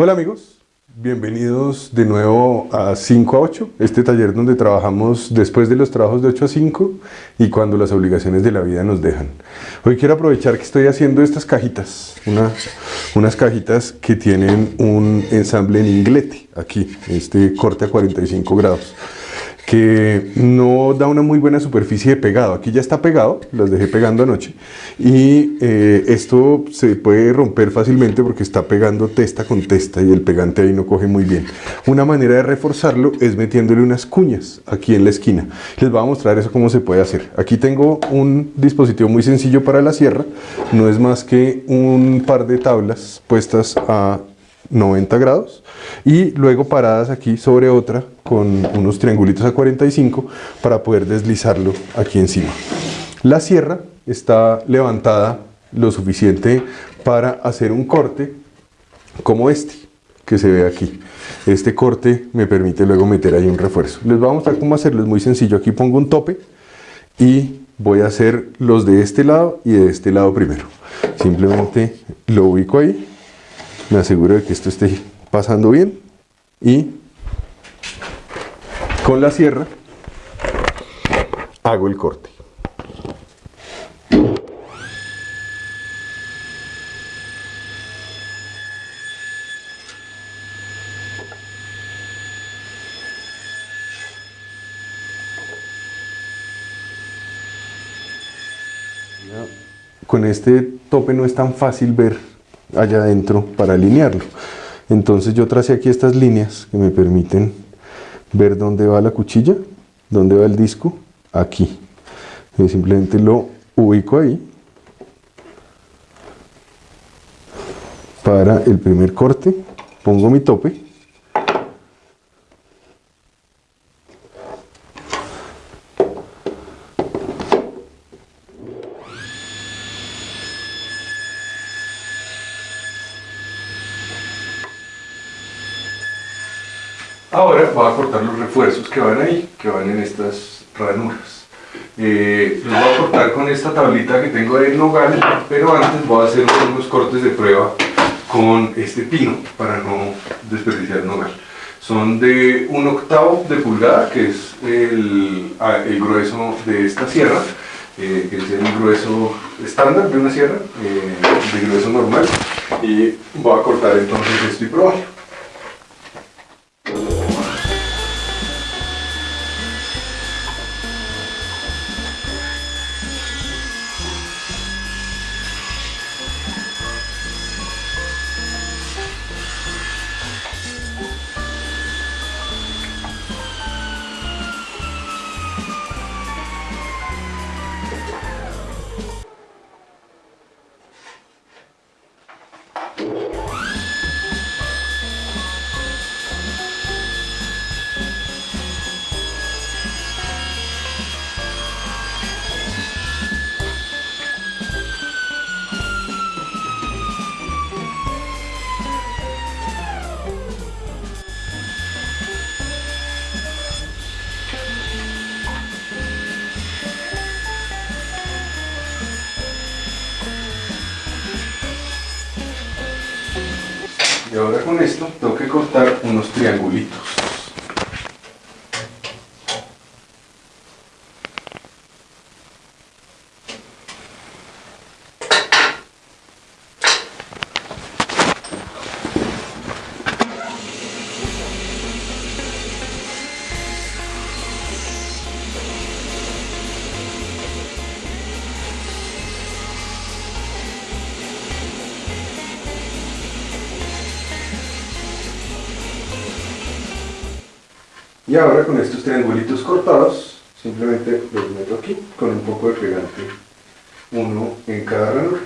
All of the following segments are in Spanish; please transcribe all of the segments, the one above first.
Hola amigos, bienvenidos de nuevo a 5 a 8, este taller donde trabajamos después de los trabajos de 8 a 5 y cuando las obligaciones de la vida nos dejan. Hoy quiero aprovechar que estoy haciendo estas cajitas, unas cajitas que tienen un ensamble en inglete, aquí, este corte a 45 grados que no da una muy buena superficie de pegado. Aquí ya está pegado, las dejé pegando anoche. Y eh, esto se puede romper fácilmente porque está pegando testa con testa y el pegante ahí no coge muy bien. Una manera de reforzarlo es metiéndole unas cuñas aquí en la esquina. Les voy a mostrar eso cómo se puede hacer. Aquí tengo un dispositivo muy sencillo para la sierra. No es más que un par de tablas puestas a 90 grados y luego paradas aquí sobre otra con unos triangulitos a 45 para poder deslizarlo aquí encima. La sierra está levantada lo suficiente para hacer un corte como este que se ve aquí. Este corte me permite luego meter ahí un refuerzo. Les voy a mostrar cómo hacerlo, es muy sencillo. Aquí pongo un tope y voy a hacer los de este lado y de este lado primero. Simplemente lo ubico ahí me aseguro de que esto esté pasando bien y con la sierra hago el corte. Con este tope no es tan fácil ver allá adentro para alinearlo. Entonces yo tracé aquí estas líneas que me permiten ver dónde va la cuchilla, dónde va el disco, aquí. Yo simplemente lo ubico ahí para el primer corte, pongo mi tope Ahora voy a cortar los refuerzos que van ahí, que van en estas ranuras. Eh, los voy a cortar con esta tablita que tengo de nogal, pero antes voy a hacer unos cortes de prueba con este pino para no desperdiciar nogal. Son de un octavo de pulgada, que es el, ah, grueso de esta sierra, eh, que es el grueso estándar de una sierra, eh, de grueso normal, y voy a cortar entonces esto y probarlo. Y ahora con esto tengo que cortar unos triangulitos. Y ahora con estos triangulitos cortados, simplemente los meto aquí con un poco de pegante, uno en cada ranura.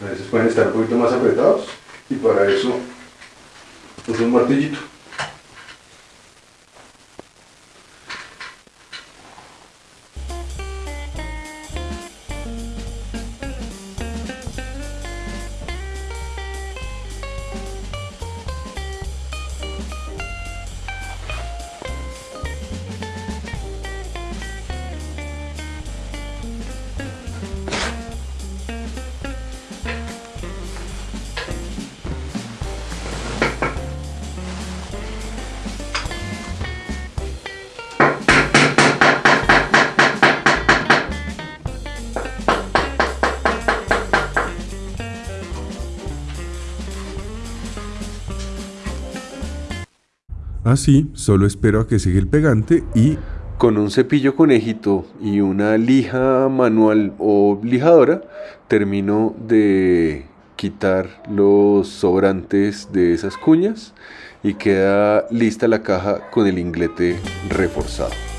A veces pueden estar un poquito más apretados y para eso uso un martillito. Así, solo espero a que siga el pegante y con un cepillo conejito y una lija manual o lijadora termino de quitar los sobrantes de esas cuñas y queda lista la caja con el inglete reforzado.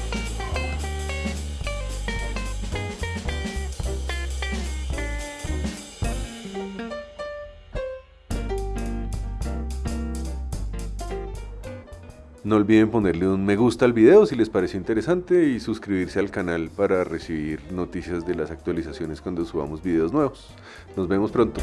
No olviden ponerle un me gusta al video si les pareció interesante y suscribirse al canal para recibir noticias de las actualizaciones cuando subamos videos nuevos. Nos vemos pronto.